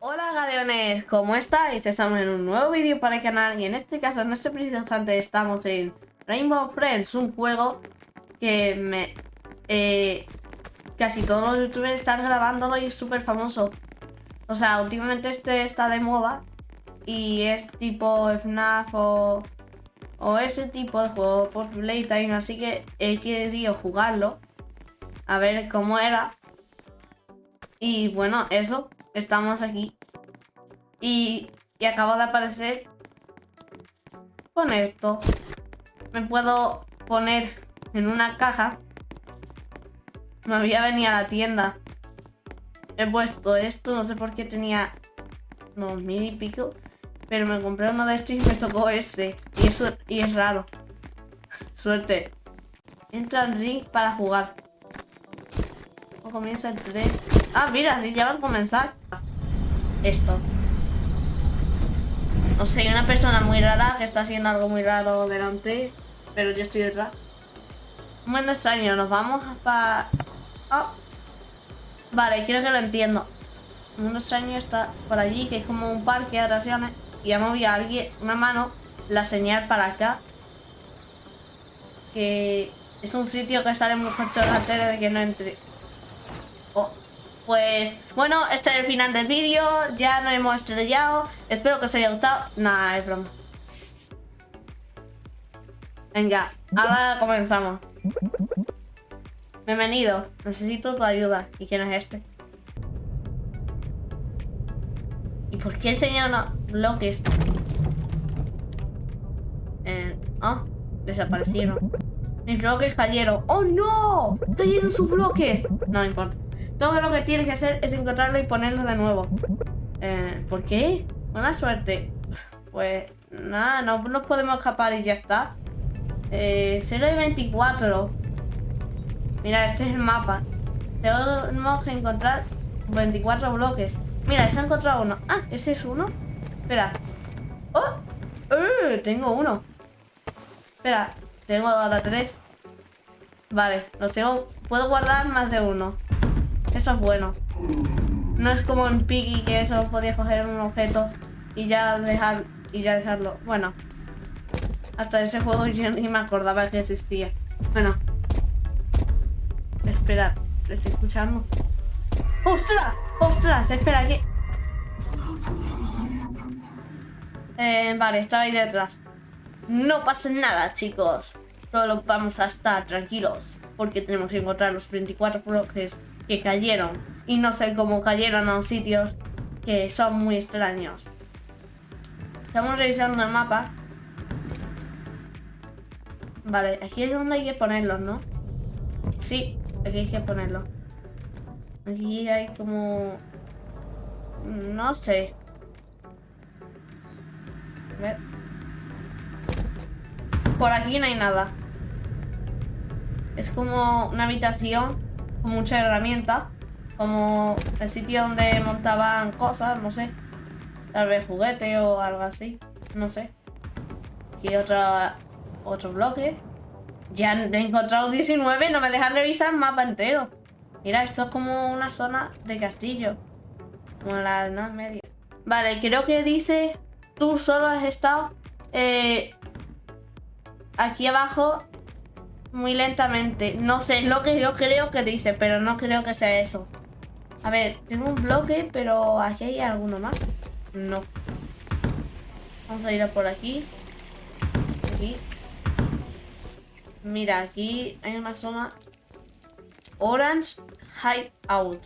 Hola galeones, ¿cómo estáis? Estamos en un nuevo vídeo para el canal y en este caso, en este preciso instante, estamos en Rainbow Friends, un juego que me... Eh, casi todos los youtubers están grabándolo y es súper famoso. O sea, últimamente este está de moda y es tipo FNAF o, o ese tipo de juego por Playtime, así que he querido jugarlo a ver cómo era. Y bueno, eso, estamos aquí. Y, y de aparecer con esto. Me puedo poner en una caja. Me había venido a la tienda. He puesto esto, no sé por qué tenía unos mil y pico. Pero me compré uno de estos y me tocó este. Y eso y es raro. Suerte. Entra en ring para jugar. Comienza el 3. Ah, mira, si ya va a comenzar. Esto. No sé, hay una persona muy rara que está haciendo algo muy raro delante. Pero yo estoy detrás. Un mundo extraño, nos vamos para... Oh. Vale, quiero que lo entiendo. Un mundo extraño está por allí, que es como un parque de atracciones. Y ha movido a alguien, una mano, la señal para acá. Que es un sitio que sale muy tele de que no entre. Pues bueno, este es el final del vídeo, ya nos hemos estrellado, espero que os haya gustado. Nah, es broma. Venga, ahora comenzamos. Bienvenido, necesito tu ayuda. ¿Y quién es este? ¿Y por qué enseña unos bloques? Eh, oh, desaparecieron. Mis bloques cayeron. ¡Oh, no! ¡Cayeron sus bloques! No importa. Todo lo que tienes que hacer es encontrarlo y ponerlo de nuevo. Eh, ¿Por qué? Buena suerte. Pues nada, no nos podemos escapar y ya está. Eh, 024. Mira, este es el mapa. Tenemos que encontrar 24 bloques. Mira, se ha encontrado uno. Ah, ¿ese es uno? Espera. ¡Oh! ¡Eh! Tengo uno. Espera, tengo ahora tres. Vale, los tengo. Puedo guardar más de uno. Eso es bueno. No es como en Piggy que eso podía coger un objeto y ya dejar y ya dejarlo. Bueno. Hasta ese juego yo ni me acordaba que existía. Bueno. Espera, ¿lo estoy escuchando? ¡Ostras! ¡Ostras! Espera, que... Eh, vale, estaba ahí detrás. No pasa nada, chicos. Solo vamos a estar tranquilos. Porque tenemos que encontrar los 24 bloques que cayeron. Y no sé cómo cayeron a sitios que son muy extraños. Estamos revisando el mapa. Vale, aquí es donde hay que ponerlos, ¿no? Sí, aquí hay que ponerlos. Aquí hay como... No sé. A ver. Por aquí no hay nada. Es como una habitación con mucha herramienta. Como el sitio donde montaban cosas, no sé. Tal vez juguete o algo así. No sé. Aquí otro bloque. Ya he encontrado 19, no me dejan revisar el mapa entero. Mira, esto es como una zona de castillo. Como la Edad Media. Vale, creo que dice... Tú solo has estado... Eh, aquí abajo muy lentamente. No sé, lo que yo creo que dice, pero no creo que sea eso. A ver, tengo un bloque, pero aquí hay alguno más. No. Vamos a ir a por aquí. Aquí. Mira, aquí hay una zona Orange Hideout.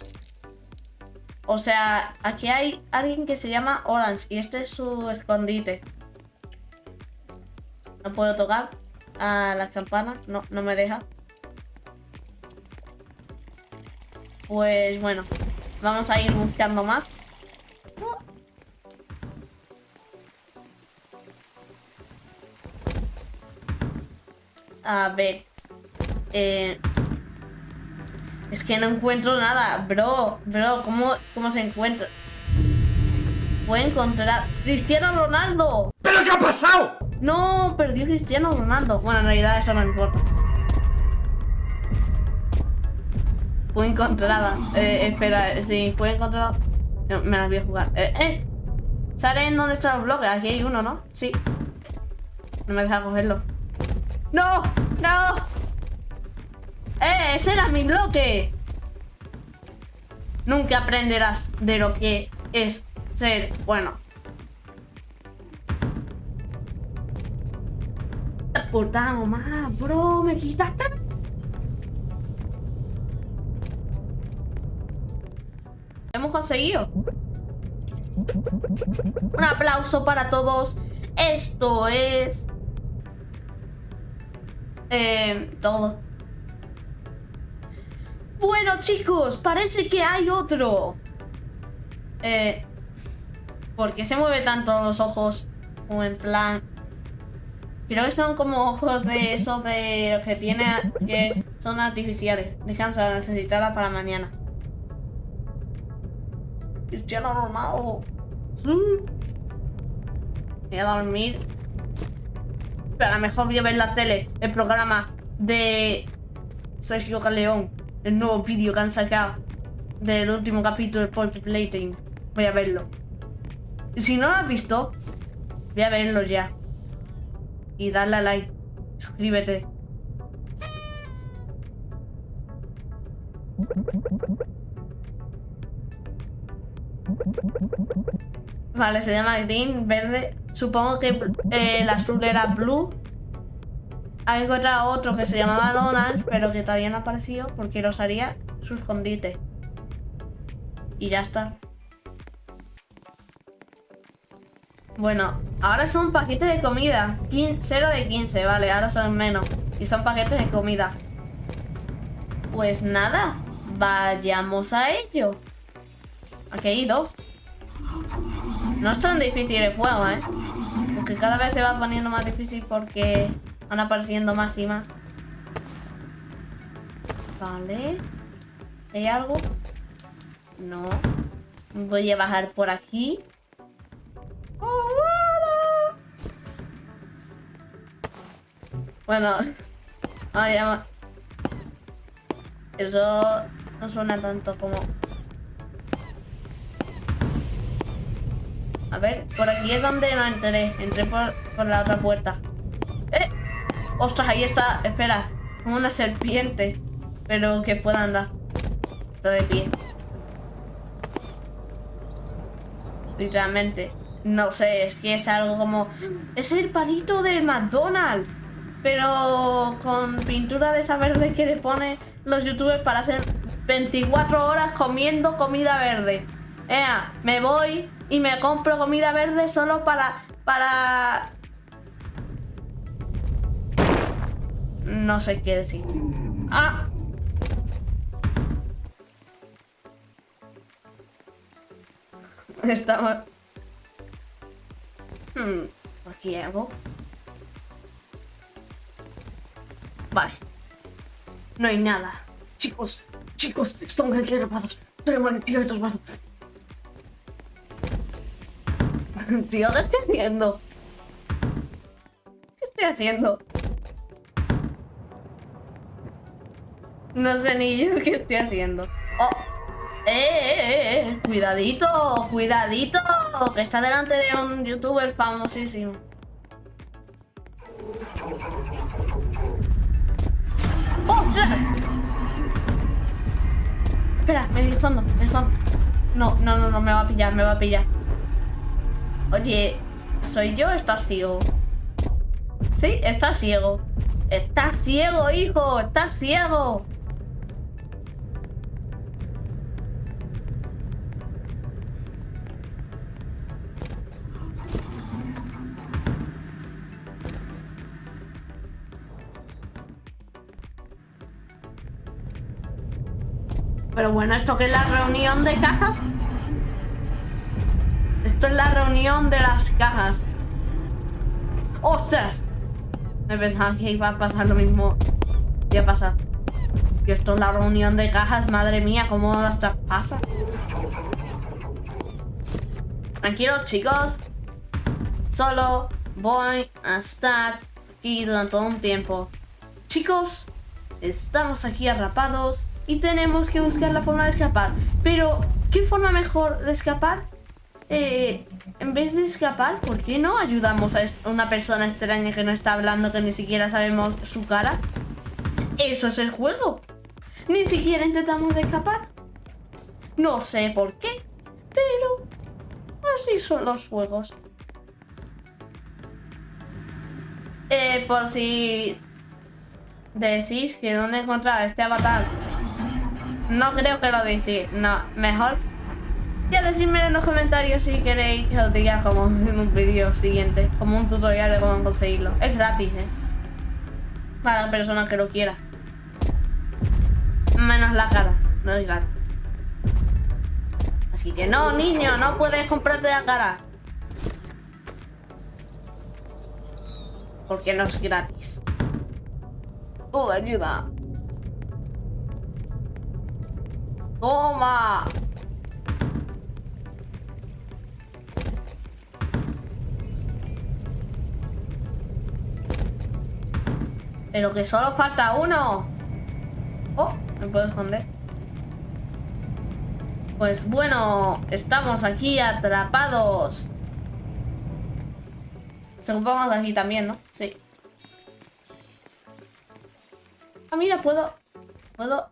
O sea, aquí hay alguien que se llama Orange y este es su escondite. No puedo tocar a las campanas. No, no me deja. Pues bueno, vamos a ir buscando más. A ver. Eh, es que no encuentro nada. Bro, bro, ¿cómo, cómo se encuentra? Puedo encontrar... ¡Cristiano Ronaldo! ¿Pero qué ha pasado? No, perdió Cristiano Ronaldo. Bueno, en realidad eso no importa. Fue encontrada. Eh, espera, sí, fue encontrada. Me las voy a jugar. ¡Eh, eh! ¿Saben dónde están los bloques? Aquí hay uno, ¿no? Sí. No me deja cogerlo. ¡No! ¡No! ¡Eh! ¡Ese era mi bloque! Nunca aprenderás de lo que es ser bueno. Puta más, bro, me quitaste. hemos conseguido. Un aplauso para todos. Esto es... Eh, todo. Bueno, chicos, parece que hay otro. Eh, ¿Por qué se mueve tanto los ojos? Como en plan... Creo que son como ojos de esos de los que tiene... Que son artificiales. Descansa, necesitarla para mañana. Cristiano Ronaldo. Voy a dormir. Pero a lo mejor voy a ver la tele, el programa de Sergio Galeón, el nuevo vídeo que han sacado del último capítulo de Pulp Plating. Voy a verlo. Y si no lo has visto, voy a verlo ya. Y darle a like. Suscríbete. Vale, se llama green, verde. Supongo que eh, el azul era blue. Hay encontrado otro que se llamaba orange, pero que todavía no ha aparecido porque los haría su escondite. Y ya está. Bueno, ahora son paquetes de comida. 0 de 15, vale, ahora son menos. Y son paquetes de comida. Pues nada, vayamos a ello. Aquí hay dos. No es tan difícil el juego, ¿eh? Porque cada vez se va poniendo más difícil porque van apareciendo más y más. Vale. ¿Hay algo? No. Voy a bajar por aquí. Bueno. Eso no suena tanto como... A ver, por aquí es donde no entré. Entré por, la otra puerta. ¡Eh! ¡Ostras! Ahí está. Espera. Como una serpiente. Pero que pueda andar. Está de pie. Literalmente. No sé, es que es algo como... Es el palito del McDonald's. Pero con pintura de esa verde que le pone los youtubers para hacer 24 horas comiendo comida verde. Ea, me voy y me compro comida verde solo para... para... No sé qué decir. ¡Ah! Estamos... Hmm, aquí algo. Vale. No hay nada. Chicos, chicos, estamos aquí atrapados. Tenemos que tirar atrapados. Tío, ¿qué estoy haciendo? ¿Qué estoy haciendo? No sé ni yo qué estoy haciendo. ¡Oh! ¡Eh, eh, eh! eh! ¡Cuidadito! ¡Cuidadito! Que está delante de un youtuber famosísimo. Espera, me escondo, me escondo. No, no, no, no, me va a pillar, me va a pillar. Oye, ¿soy yo o estás ciego? Sí, estás ciego. ¡Estás ciego, hijo! ¡Estás ciego! Bueno, ¿esto qué es la reunión de cajas? Esto es la reunión de las cajas. ¡Ostras! Me pensaba que iba a pasar lo mismo. ¿Qué ha pasado? Que esto es la reunión de cajas, madre mía, ¿cómo hasta pasa? Tranquilos, chicos. Solo voy a estar aquí durante un tiempo. Chicos, estamos aquí atrapados y tenemos que buscar la forma de escapar. Pero ¿Qué forma mejor de escapar? Eh, en vez de escapar, ¿por qué no ayudamos a una persona extraña que no está hablando, que ni siquiera sabemos su cara? Eso es el juego. Ni siquiera intentamos escapar. No sé por qué, pero así son los juegos. Eh, por si decís que dónde encontrar este avatar. No creo que lo decís. No, mejor ya decidme en los comentarios si queréis que os diga como en un vídeo siguiente, como un tutorial de cómo conseguirlo. Es gratis, ¿eh? Para la persona que lo quiera. Menos la cara, no es gratis. Así que no, niño, no puedes comprarte la cara. Porque no es gratis. Oh, ayuda. Toma. Pero que solo falta uno. Oh, me puedo esconder. Pues bueno, estamos aquí atrapados. Supongo que aquí también, ¿no? Sí. Ah, mira, puedo... Puedo...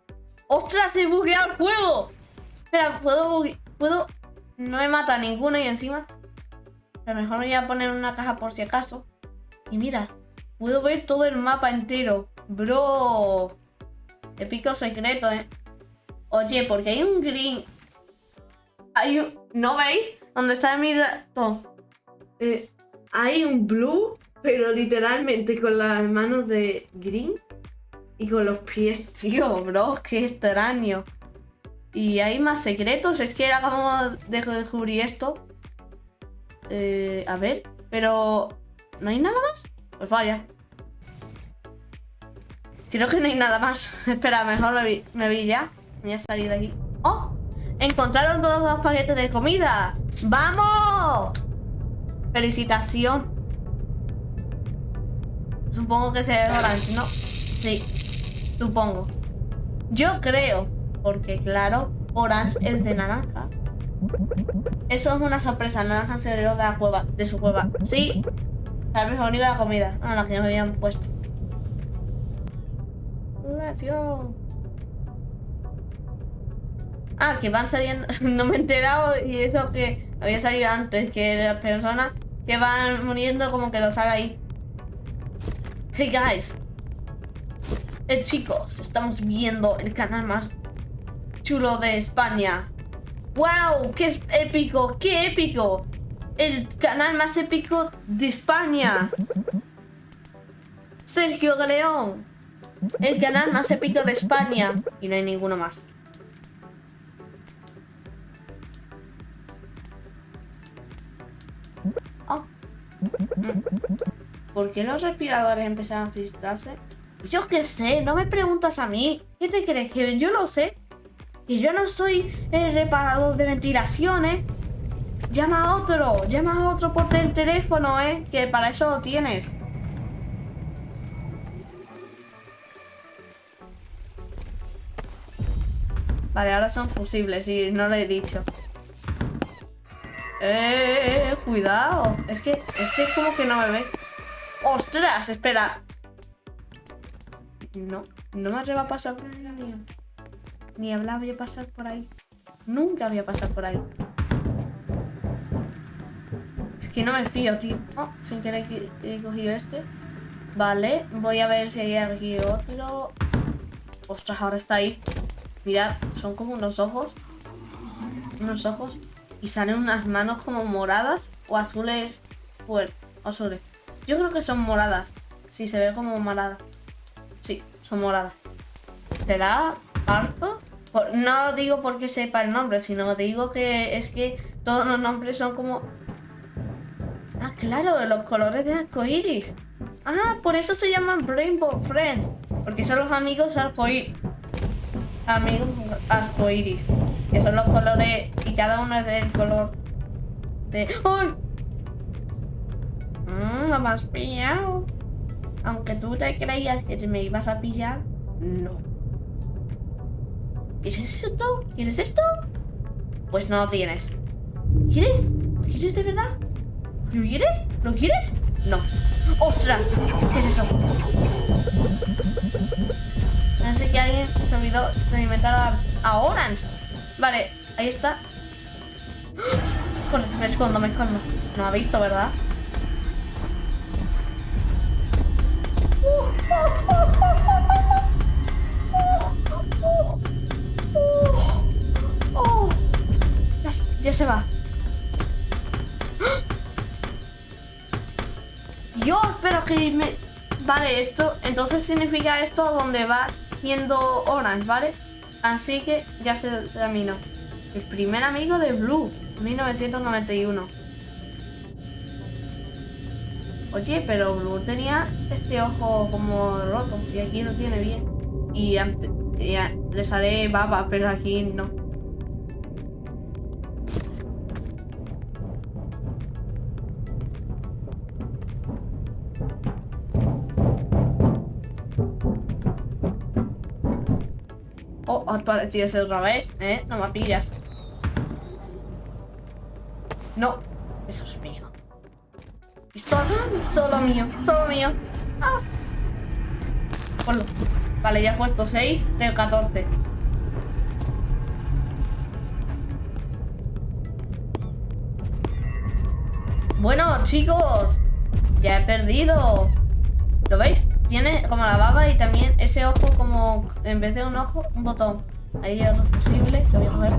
¡Ostras! ¡He bugueado el juego! Espera, puedo... Puedo... No me mata ninguno y encima... A lo mejor me voy a poner una caja por si acaso. Y mira, Puedo ver todo el mapa entero. Bro. Épico secreto, ¿eh? Oye, porque hay un green. Hay un... ¿No veis? ¿Dónde está mi rato? Eh, hay un blue, pero literalmente con las manos de green y con los pies. Tío, bro, qué extraño. Y hay más secretos. Es que acabamos de descubrir esto. Eh, a ver, pero... ¿No hay nada más? Pues vaya. Creo que no hay nada más. Espera, mejor me vi, ya. Voy a salir de aquí. ¡Oh! Encontraron todos los paquetes de comida. ¡Vamos! Felicitación. Supongo que sea orange, ¿no? Sí, supongo. Yo creo, porque claro, orange es de naranja. Eso es una sorpresa. Naranja se de la cueva, de su cueva. Sí, Tal vez única la comida. Ah, la que nos habían puesto. Ah, que van saliendo. no me he enterado y eso que había salido antes. Que las personas que van muriendo como que lo sabe ahí. Hey guys. Eh, chicos, estamos viendo el canal más chulo de España. ¡Wow! ¡Qué épico! ¡Qué épico! el canal más épico de España. Sergio Galeón. El canal más épico de España. Y no hay ninguno más. Oh. ¿Por qué los respiradores empezaron a filtrarse? Yo qué sé, no me preguntas a mí. ¿Qué te crees? Que yo lo sé. Que yo no soy el reparador de ventilaciones. Llama a otro, llama a otro por el teléfono, ¿eh? Que para eso lo tienes. Vale, ahora son fusibles y no lo he dicho. Eh, cuidado. Es que, es que es como que no me ve. ¡Ostras! Espera. No, no me atrevo a pasar por ahí. Ni hablar voy pasar por ahí. Nunca voy a pasar por ahí que no me fío, tío. Oh, sin querer he cogido este. Vale, voy a ver si hay aquí otro. Ostras, ahora está ahí. Mirad, son como unos ojos. Unos ojos. Y salen unas manos como moradas o azules. Pues, azules. Yo creo que son moradas. Sí, se ve como morada. Son. ¿Será parto? no digo porque sepa el nombre, sino digo que es que todos los nombres son como Ah, claro, los colores de arcoiris. Ah, por eso se llaman Rainbow Friends. Porque son los amigos arcoíris. Amigos arcoiris. Que son los colores. Y cada uno es del color de. ¡Ay! Mmm, me has pillado. Aunque tú te creías que me ibas a pillar, no. ¿Quieres esto? ¿Quieres esto? Pues no lo tienes. ¿Quieres? ¿Lo quieres de verdad? ¿Lo quieres? ¿Lo quieres? No. ¡Ostras! ¿Qué es eso? Parece que alguien se olvidó de alimentar a, Orange. Vale, ahí está. Corre, me escondo, me escondo. No ha visto, ¿verdad? Ya, se- va. Dios, pero que me... Vale, esto... Entonces significa esto donde va yendo Orange, ¿vale? Así que ya se terminó. El primer amigo de Blue, 1991. Oye, pero Blue tenía este ojo como roto y aquí lo tiene bien. Y, ante- y a- le sale baba, pero aquí no. Oh, ha aparecido ese otra vez, ¿eh? No me pillas. No, solo, mío, solo mío. Ah. Vale, ya he puesto 6 de 14. Bueno, chicos, ya he perdido. ¿Lo veis? Tiene como la baba y también ese ojo como, en vez de un ojo, un botón. Ahí es lo posible, lo voy a coger.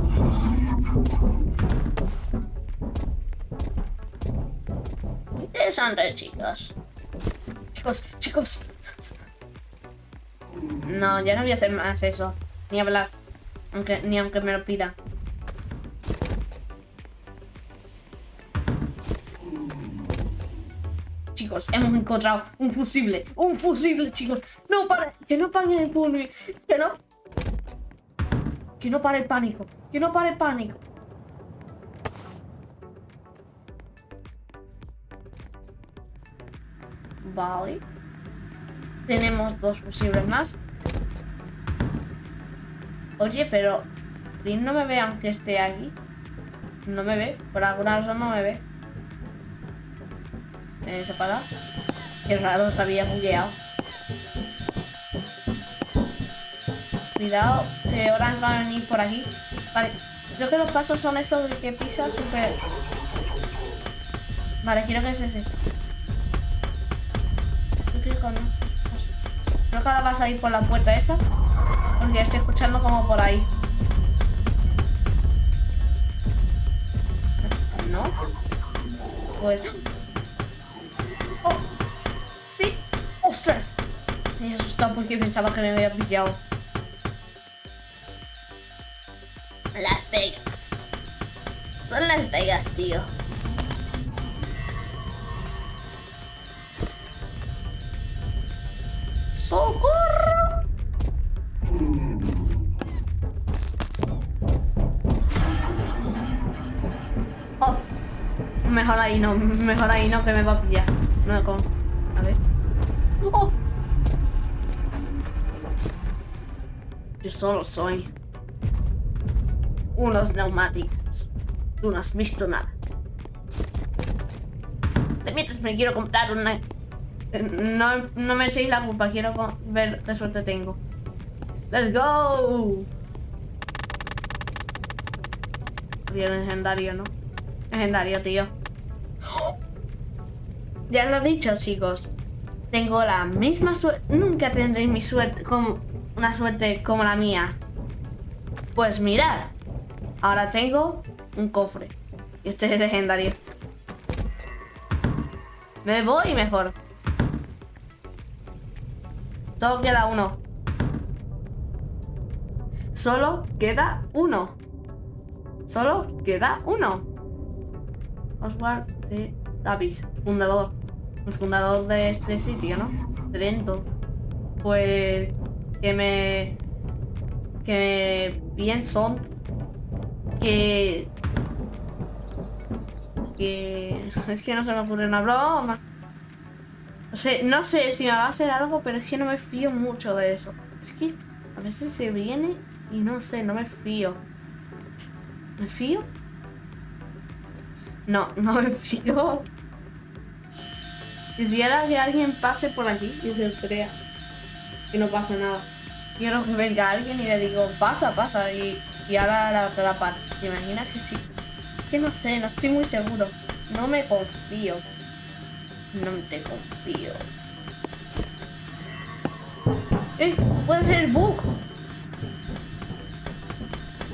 Interesante, chicos. Chicos, chicos. No, ya no voy a hacer más eso. Ni hablar. Aunque, ni aunque me lo pida. Chicos, hemos encontrado un fusible. Un fusible, chicos. No para. Que no pare el pulmi. Que no. Que no pare el pánico. Que no pare el pánico. Vale. Tenemos dos fusibles más. Oye, pero... Flynn no me ve aunque esté aquí. No me ve. Por alguna razón no me ve. Eh, ¿Se apaga? Qué raro, se había bugueado. Cuidado, que Orange va a venir por aquí. Vale, creo que los pasos son esos de que pisa súper... Vale, quiero que es ese. Creo que vas a ir por la puerta esa. Porque estoy escuchando como por ahí. ¿No? Pues... ¡Sí! ¡Ostras! Me he asustado porque pensaba que me había pillado. Las Vegas. Son Las Vegas, tío. ¡Socorro! Oh, mejor ahí no, mejor ahí no que me va a pillar. No con. A ver. ¡Oh! Yo solo soy unos neumáticos. Tú no has visto nada. Mientras me quiero comprar una. No, no me echéis la culpa, quiero ver qué suerte tengo. ¡Let's go! Bien legendario, ¿no? Legendario, tío. Ya lo he dicho, chicos. Tengo la misma suerte. Nunca tendréis mi suerte como una suerte como la mía. Pues mirad. Ahora tengo un cofre. Y este es legendario. Me voy mejor. Solo queda uno. Solo queda uno. Solo queda uno. Oswald de Davis, fundador. El fundador de este sitio, ¿no? Trento. Pues que me. Que pienso que. Que. Es que no se me ocurre una broma. No sé, no sé si me va a hacer algo, pero es que no me fío mucho de eso. Es que a veces se viene y no sé, no me fío. ¿Me fío? No, no me fío. Quisiera que alguien pase por aquí y se crea que no pasa nada. Quiero que venga alguien y le digo, pasa, pasa, y, y ahora la atrapan. ¿Te imaginas que sí? Que no sé, no estoy muy seguro. No me confío. No te confío. ¡Eh! Puede ser el bug.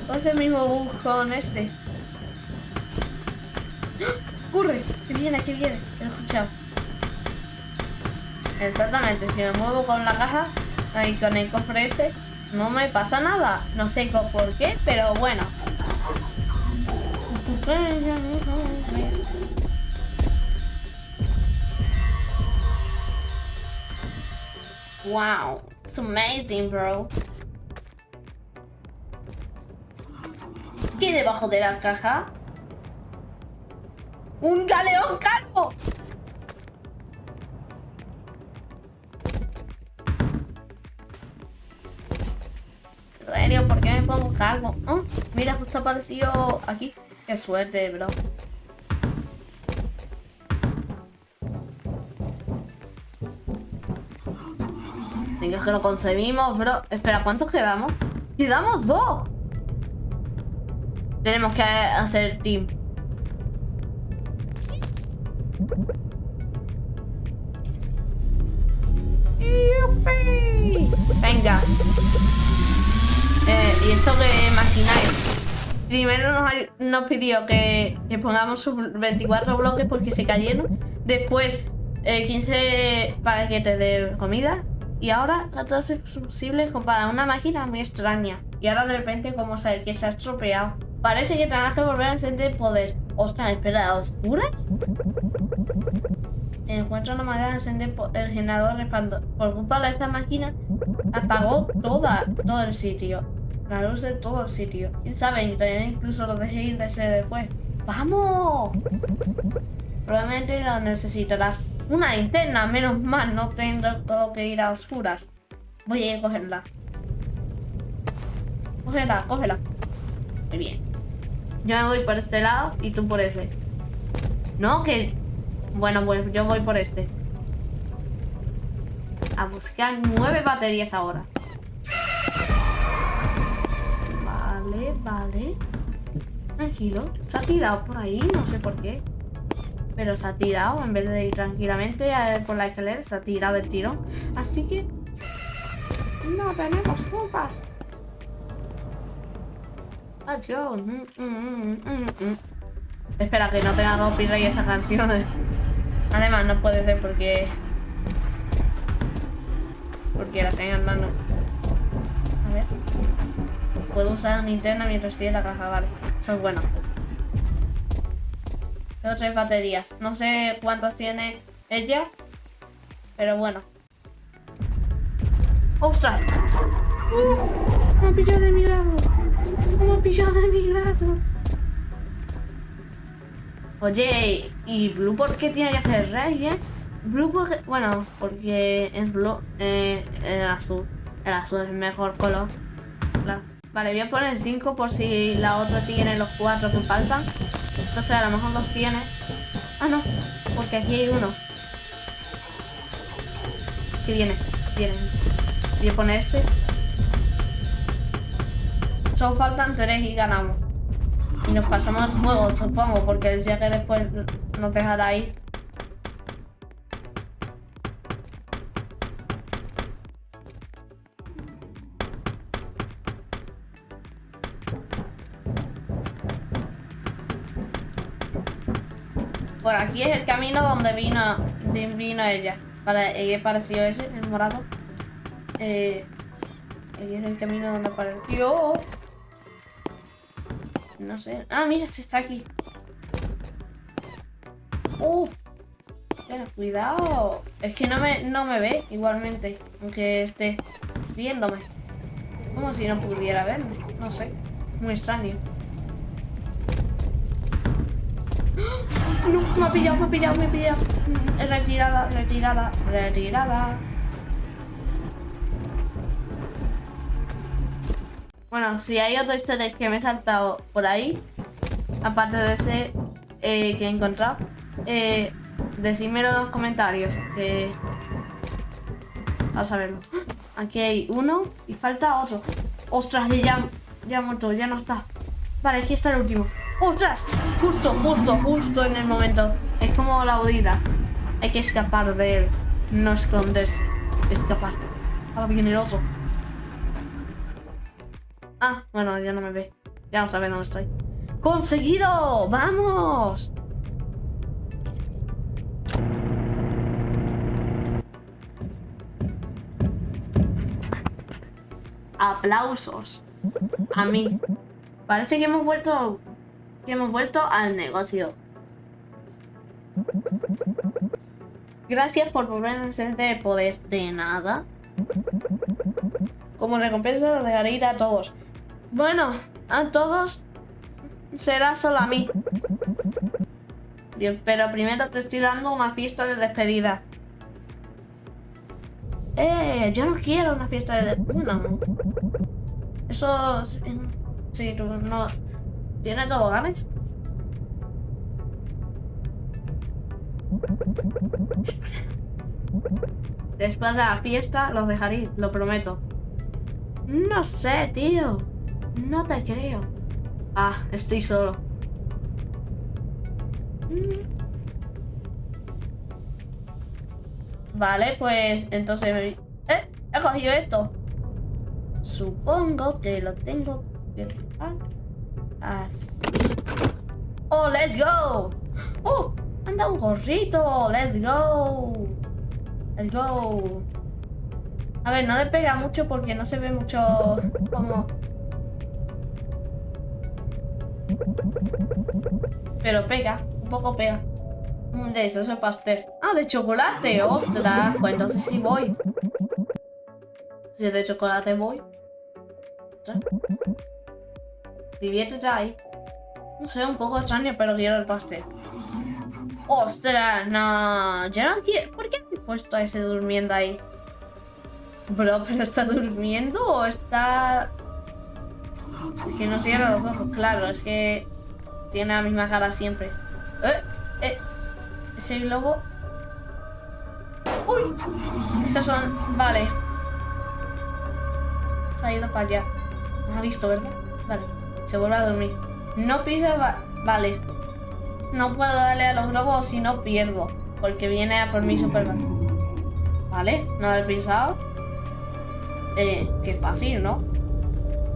Puede ser el mismo bug con este. ¡Ah! ¡Corre! Que viene, que viene. Lo he escuchado. Exactamente, si me muevo con la caja y con el cofre este, no me pasa nada. No sé por qué, pero bueno. Wow, it's amazing, bro. ¿Qué debajo de la caja? ¡Un galeón calvo! ¿por qué me pongo calvo? Oh, mira, justo apareció aquí. Qué suerte, bro. Que lo conseguimos, bro. Espera, ¿cuántos quedamos? ¡Quedamos dos! Tenemos que hacer team. Venga. Eh, y esto que imagináis. Primero nos, pidió que, pongamos sus 24 bloques porque se cayeron. Después 15 eh, paquetes de comida. Y ahora 14 posibles para una máquina muy extraña. Y ahora de repente como sabe que se ha estropeado. Parece que tendrás que volver a encender poder. Oscar, espera, ¿oscuras? Encuentra una manera de encender el generador Por culpa de esta máquina apagó toda, todo el sitio la luz de todo el sitio. ¿Quién sabe? incluso lo dejé ir de ese después. ¡Vamos! Probablemente lo necesitarás. Una linterna, menos mal, no tengo que ir a oscuras. Voy a ir a cogerla. Cógela, cógela. Muy bien. Yo me voy por este lado y tú por ese. No, que... Bueno, pues yo voy por este. A buscar nueve baterías ahora. Vale, vale. Tranquilo. Se ha tirado por ahí, no sé por qué. Pero se ha tirado, en vez de ir tranquilamente por la escalera, se ha tirado el tiro. Así que... No tenemos culpas. Adiós. Mm, mm, mm, Espera, que no tenga copyright esa canción. Además, no puede ser porque... Porque la tengan dando. A ver puedo usar una linterna mientras estoy en la caja, vale. Eso es bueno. Tengo tres baterías. No sé cuántas tiene ella, pero bueno. ¡Ostras! ¡Uh! ¡Me ha pillado de milagro! ¡Me ha pillado de milagro! Oye, ¿y Blue por qué tiene que ser rey, eh? Blue porque... Bueno, porque es Blue... Eh, el azul. El azul es el mejor color. Claro. Vale, voy a poner 5 por si la otra tiene los 4 que faltan. Entonces a lo mejor los tiene. Ah, no, porque aquí hay uno. ¿Qué viene? Viene. Voy a poner este. Solo faltan 3 y ganamos. Y nos pasamos el juego, supongo, porque decía que después nos dejará ir. Por aquí es el camino donde vino, vino ella. Para, ella apareció ese, el morado. Eh, es el camino donde apareció. No sé. Ah, mira, se está aquí. ¡Uh! cuidado. Es que no me, no me ve igualmente. Aunque esté viéndome. Como si no pudiera verme. No sé. Muy extraño. No, me ha pillado, me ha pillado, me ha pillado. Retirada, retirada, retirada. Bueno, si hay otro easter que me he saltado por ahí, aparte de ese eh, que he encontrado, eh, decídmelo en los comentarios. Que... A verlo. Aquí hay uno y falta otro. ¡Ostras! Ya, ya ha muerto, ya no está. Vale, aquí está el último. ¡Ostras! Justo, justo, justo en el momento. Es como la audida. Hay que escapar de él. No esconderse. Escapar. Ahora viene el otro. Ah, bueno, ya no me ve. Ya no sabe dónde estoy. ¡Conseguido! ¡Vamos! Aplausos. A mí. Parece que hemos vuelto... Que hemos vuelto al negocio. Gracias por volver a encender el poder. De nada. Como recompensa lo dejaré ir a todos. Bueno, a todos será solo a mí. Pero primero te estoy dando una fiesta de despedida. Eh, yo no quiero una fiesta de despedida. Eso... Sí, tú no... ¿Tienes toboganes? Después de la fiesta los dejaré, lo prometo. No sé, tío. No te creo. Ah, estoy solo. Mm. Vale, pues entonces... ¿Eh? He cogido esto. Supongo que lo tengo que... Así. ¡Oh, let's go! ¡Oh! ¡Anda un gorrito! ¡Let's go! ¡Let's go! A ver, no le pega mucho porque no se ve mucho como... Pero pega, un poco pega. De eso es pastel. Ah, de chocolate, ostras. Pues entonces sí voy. Si es de chocolate voy. Diviértete ahí. No sé, un poco extraño, pero quiero el pastel. ¡Ostras! No, ya no quiero... ¿Por qué he puesto a ese durmiendo ahí? Bro, ¿pero está durmiendo o está...? que no cierra los ojos, claro, es que tiene la misma cara siempre. ¡Eh! ¡Eh! Ese globo... ¡Uy! Estos son... Vale. Se ha ido para allá. Me ha visto, ¿verdad? Vale. Se vuelve a dormir. No pisa... Vale. No puedo darle a los globos si no pierdo. Porque viene a por mí Superman. Vale, no lo he pisado. Eh, qué fácil, ¿no?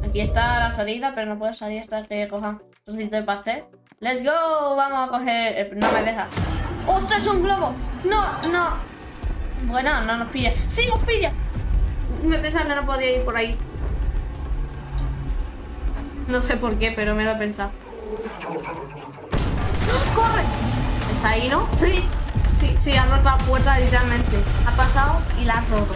Aquí está la salida, pero no puedo salir hasta que coja un trocito de pastel. ¡Let's go! Vamos a coger... Eh, no me deja. ¡Ostras, un globo! ¡No, no! Bueno, no nos pilla. ¡Sí, nos pilla! Me pensaba que no podía ir por ahí. No sé por qué, pero me lo he pensado. ¡Corre! Está ahí, ¿no? Sí. Sí, sí, ha roto la puerta literalmente. Ha pasado y la ha roto.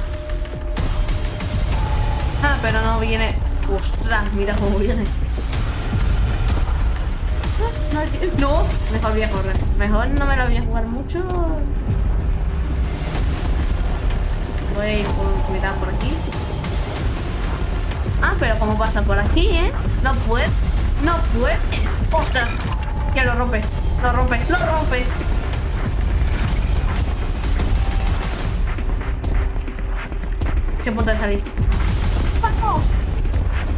Ah, pero no viene. Ostras, mira cómo viene. No, mejor voy a correr. Mejor no me lo voy a jugar mucho. Voy a ir con cuidado por aquí. Ah, pero ¿cómo pasa por aquí, eh? No puede. No puede. ¡Ostras! Que lo rompe. Lo rompe. Lo rompe. Se puede salir. ¡Vamos!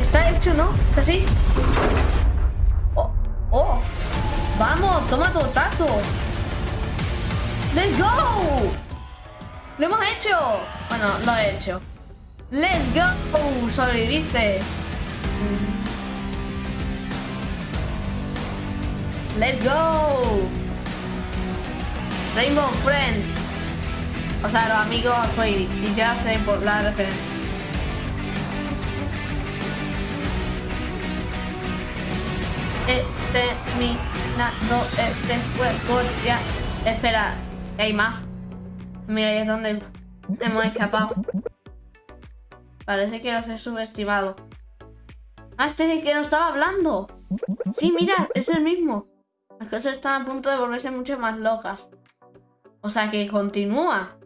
Está hecho, ¿no? ¿Es así? ¡Oh! ¡Oh! ¡Vamos! ¡Toma tazo! ¡Let's go! ¡Lo hemos hecho! Bueno, lo he hecho. ¡Let's go! ¡Sobreviviste! ¡Let's go! Rainbow Friends. O sea, los amigos Y ya sé por la referencia. he terminado este juego ya. Espera, hay más. Mira, ahí es donde hemos escapado. Parece que los he subestimado. Ah, este es el que nos estaba hablando. Sí, mira, es el mismo. Las cosas están a punto de volverse mucho más locas. O sea que continúa.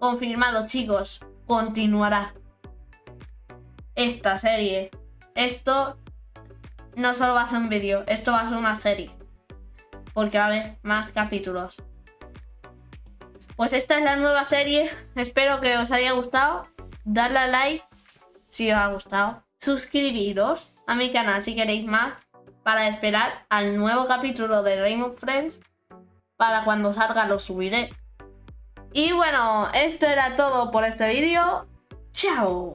Confirmado, chicos. Continuará. esta serie. Esto no solo va a ser un vídeo, esto va a ser una serie. Porque va a haber más capítulos. Pues esta es la nueva serie. Espero que os haya gustado. Darle a like si os ha gustado. Suscribiros a mi canal si queréis más. Para esperar al nuevo capítulo de Rainbow Friends. Para cuando salga lo subiré. Y bueno, esto era todo por este vídeo. ¡Chao!